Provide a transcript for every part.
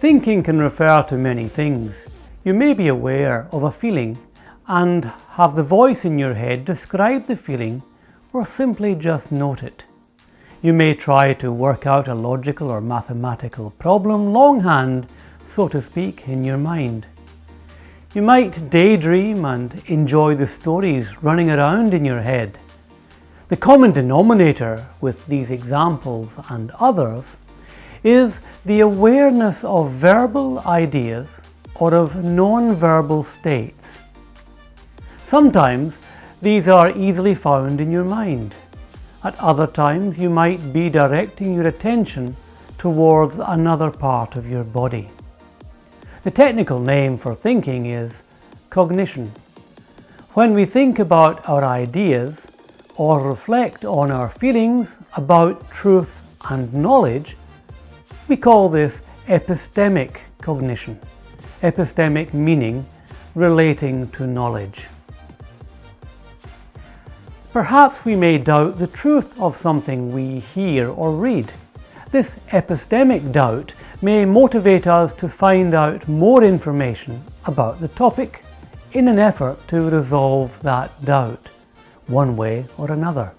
Thinking can refer to many things. You may be aware of a feeling and have the voice in your head describe the feeling or simply just note it. You may try to work out a logical or mathematical problem longhand, so to speak, in your mind. You might daydream and enjoy the stories running around in your head. The common denominator with these examples and others is the awareness of verbal ideas or of non-verbal states. Sometimes these are easily found in your mind. At other times you might be directing your attention towards another part of your body. The technical name for thinking is cognition. When we think about our ideas or reflect on our feelings about truth and knowledge, we call this epistemic cognition. Epistemic meaning relating to knowledge. Perhaps we may doubt the truth of something we hear or read. This epistemic doubt may motivate us to find out more information about the topic in an effort to resolve that doubt, one way or another.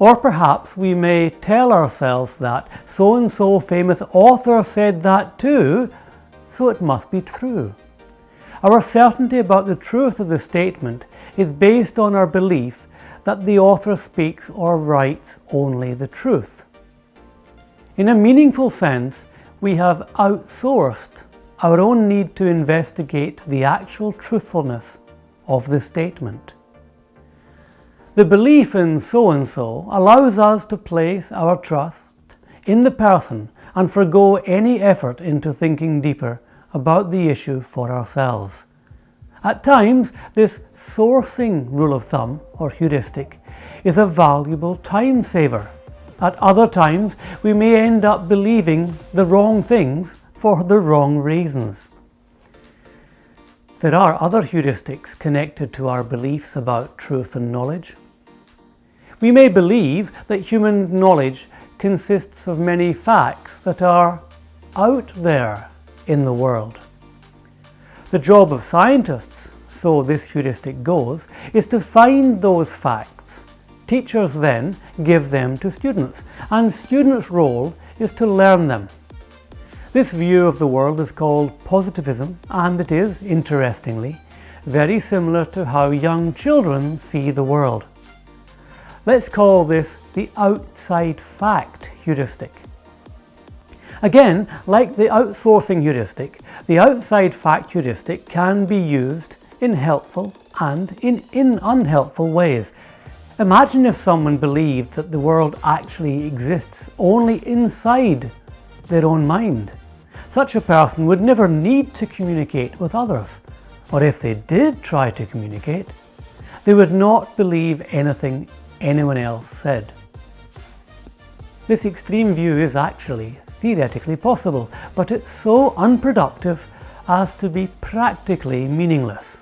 Or perhaps we may tell ourselves that so-and-so famous author said that too, so it must be true. Our certainty about the truth of the statement is based on our belief that the author speaks or writes only the truth. In a meaningful sense, we have outsourced our own need to investigate the actual truthfulness of the statement. The belief in so-and-so allows us to place our trust in the person and forego any effort into thinking deeper about the issue for ourselves. At times, this sourcing rule of thumb, or heuristic, is a valuable time saver. At other times, we may end up believing the wrong things for the wrong reasons. There are other heuristics connected to our beliefs about truth and knowledge. We may believe that human knowledge consists of many facts that are out there in the world. The job of scientists, so this heuristic goes, is to find those facts. Teachers then give them to students, and students' role is to learn them. This view of the world is called positivism and it is, interestingly, very similar to how young children see the world. Let's call this the outside fact heuristic. Again, like the outsourcing heuristic, the outside fact heuristic can be used in helpful and in, in unhelpful ways. Imagine if someone believed that the world actually exists only inside their own mind. Such a person would never need to communicate with others, or if they did try to communicate, they would not believe anything anyone else said. This extreme view is actually theoretically possible, but it's so unproductive as to be practically meaningless.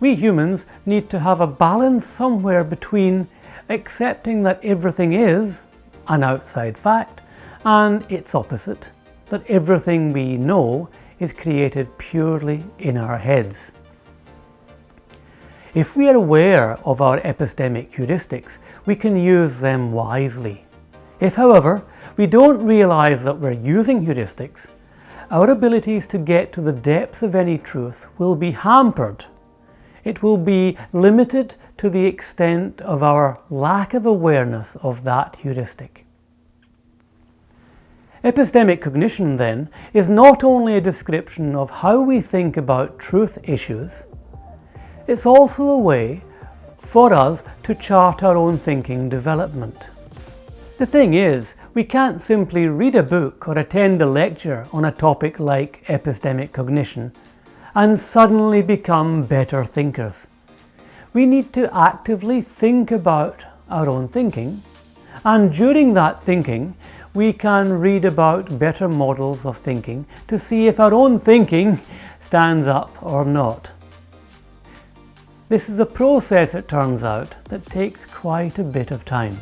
We humans need to have a balance somewhere between accepting that everything is an outside fact and its opposite, that everything we know is created purely in our heads. If we are aware of our epistemic heuristics, we can use them wisely. If, however, we don't realize that we're using heuristics, our abilities to get to the depths of any truth will be hampered. It will be limited to the extent of our lack of awareness of that heuristic. Epistemic cognition, then, is not only a description of how we think about truth issues, it's also a way for us to chart our own thinking development. The thing is, we can't simply read a book or attend a lecture on a topic like epistemic cognition and suddenly become better thinkers. We need to actively think about our own thinking and during that thinking we can read about better models of thinking to see if our own thinking stands up or not. This is a process, it turns out, that takes quite a bit of time.